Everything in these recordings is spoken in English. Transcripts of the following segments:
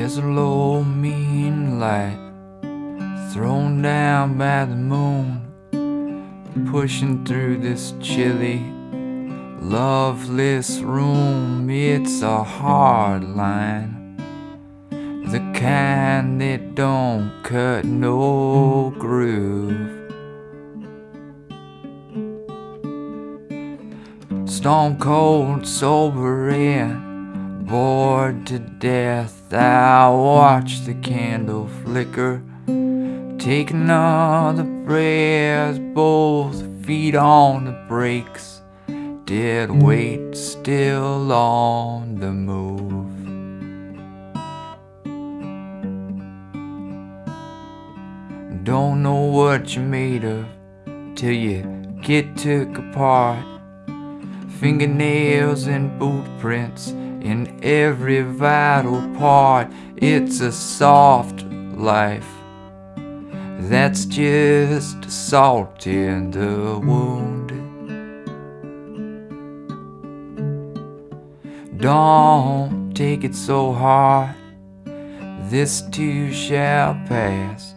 There's a low mean light thrown down by the moon pushing through this chilly loveless room. It's a hard line the kind that don't cut no groove. Stone cold sober and bored to death. I watch the candle flicker. Take another breath, both feet on the brakes, dead weight still on the move. Don't know what you're made of till you get took apart. Fingernails and boot prints in every vital part. It's a soft life that's just salt in the wound. Don't take it so hard, this too shall pass.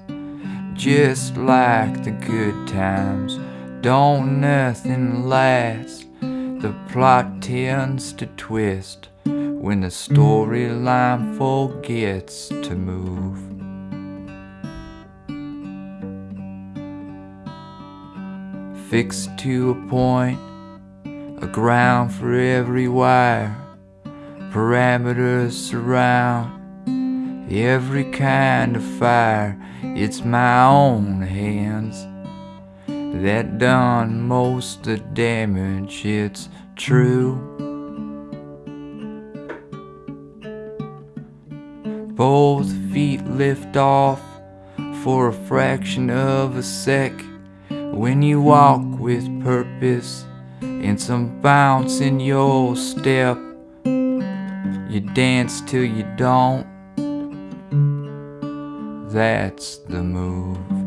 Just like the good times, don't nothing last. The plot tends to twist when the storyline forgets to move. fixed to a point, a ground for every wire, parameters surround every kind of fire. It's my own hands that done most the damage, it's true. Both feet lift off for a fraction of a sec when you walk with purpose and some bounce in your step, you dance till you don't. That's the move.